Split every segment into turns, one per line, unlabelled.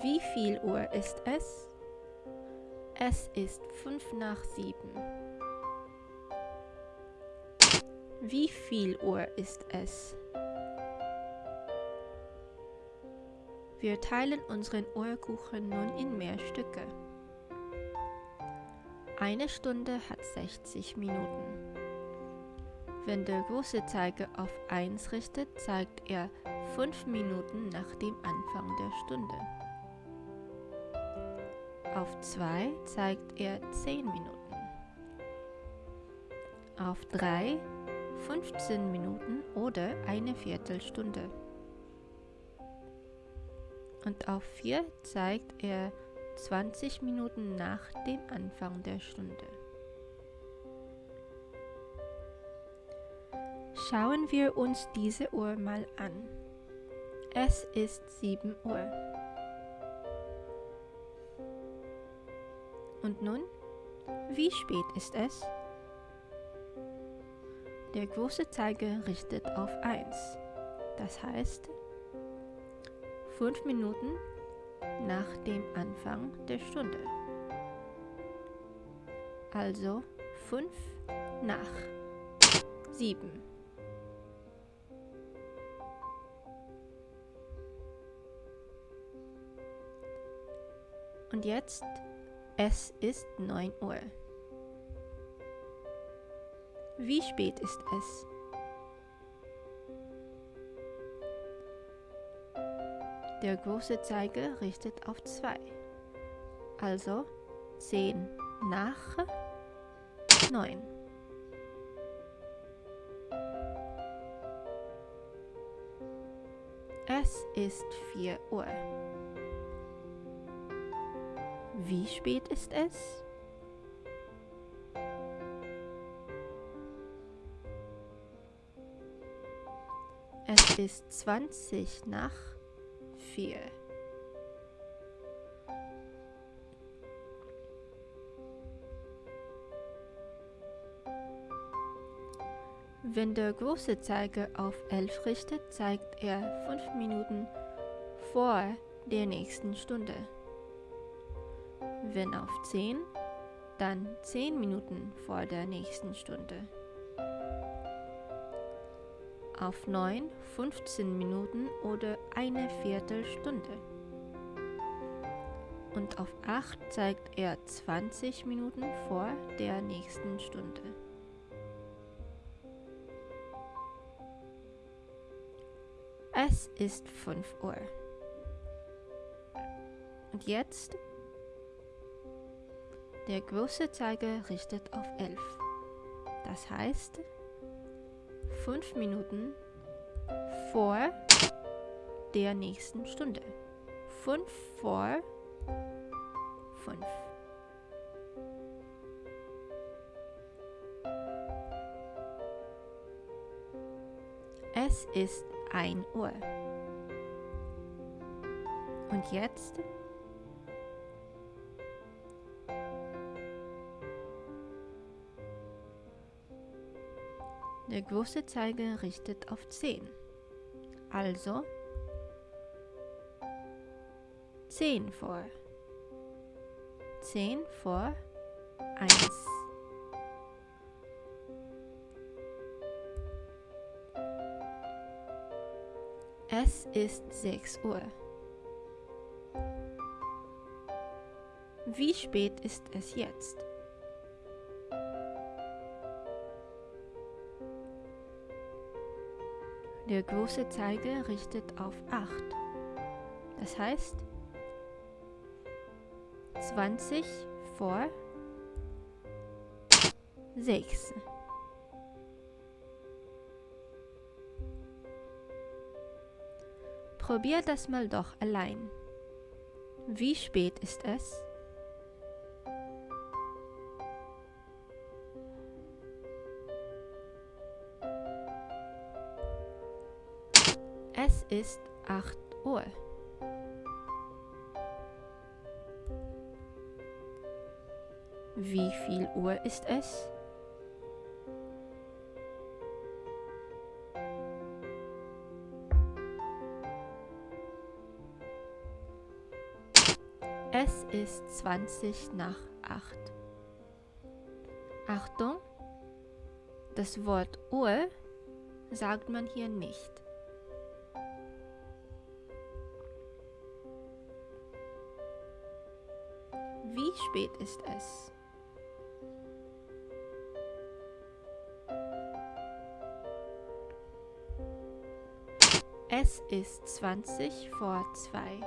Wie viel Uhr ist es? Es ist fünf nach sieben. Wie viel Uhr ist es? Wir teilen unseren Uhrkuchen nun in mehr Stücke. Eine Stunde hat 60 Minuten. Wenn der große Zeiger auf 1 richtet, zeigt er 5 Minuten nach dem Anfang der Stunde. Auf 2 zeigt er 10 Minuten. Auf 3 15 Minuten oder eine Viertelstunde. Und auf 4 zeigt er 20 Minuten nach dem Anfang der Stunde. Schauen wir uns diese Uhr mal an. Es ist 7 Uhr. Und nun, wie spät ist es? Der große Zeiger richtet auf 1. Das heißt, 5 Minuten nach dem Anfang der Stunde. Also 5 nach 7. Und jetzt, es ist 9 Uhr. Wie spät ist es? Der große Zeiger richtet auf 2. Also 10 nach 9. Es ist 4 Uhr. Wie spät ist es? Es ist 20 nach 4. Wenn der große Zeiger auf 11 richtet, zeigt er 5 Minuten vor der nächsten Stunde. Wenn auf 10, dann 10 Minuten vor der nächsten Stunde. Auf 9 15 Minuten oder eine Viertelstunde. Und auf 8 zeigt er 20 Minuten vor der nächsten Stunde. Es ist 5 Uhr. Und jetzt der große Zeiger richtet auf 11. Das heißt, 5 Minuten vor der nächsten Stunde. 5 vor 5. Es ist 1 Uhr. Und jetzt Der große Zeiger richtet auf 10. Also 10 vor. 10 vor 1. Es ist 6 Uhr. Wie spät ist es jetzt? Der große Zeiger richtet auf 8. Das heißt 20 vor 6. Probier das mal doch allein. Wie spät ist es? Ist 8 Uhr. Wie viel Uhr ist es? Es ist 20 nach 8. Achtung, das Wort Uhr sagt man hier nicht. Wie spät ist es? Es ist 20 vor 2.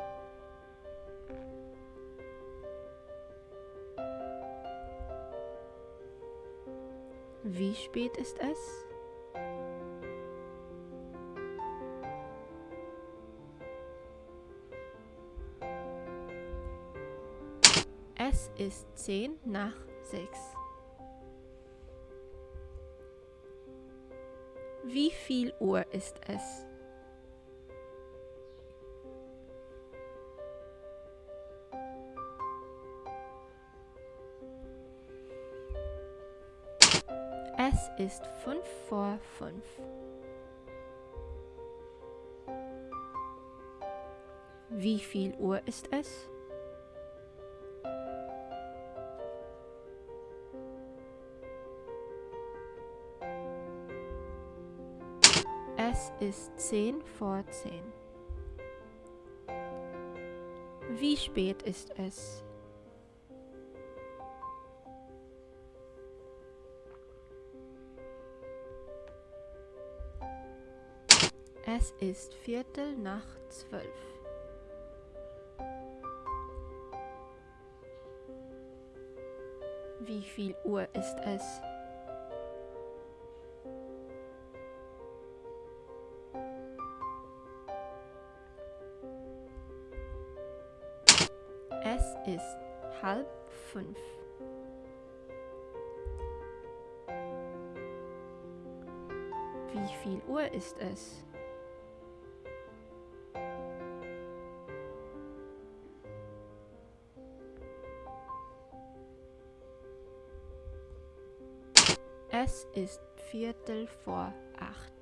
Wie spät ist es? Es ist 10 nach 6. Wie viel Uhr ist es? Es ist 5 vor 5. Wie viel Uhr ist? Es ist 10 vor 10. Wie spät ist es? Es ist Viertel nach zwölf. Wie viel Uhr ist es? Es ist halb fünf. Wie viel Uhr ist es? Es ist Viertel vor acht.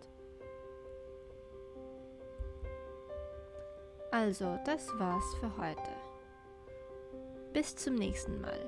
Also, das war's für heute. Bis zum nächsten Mal.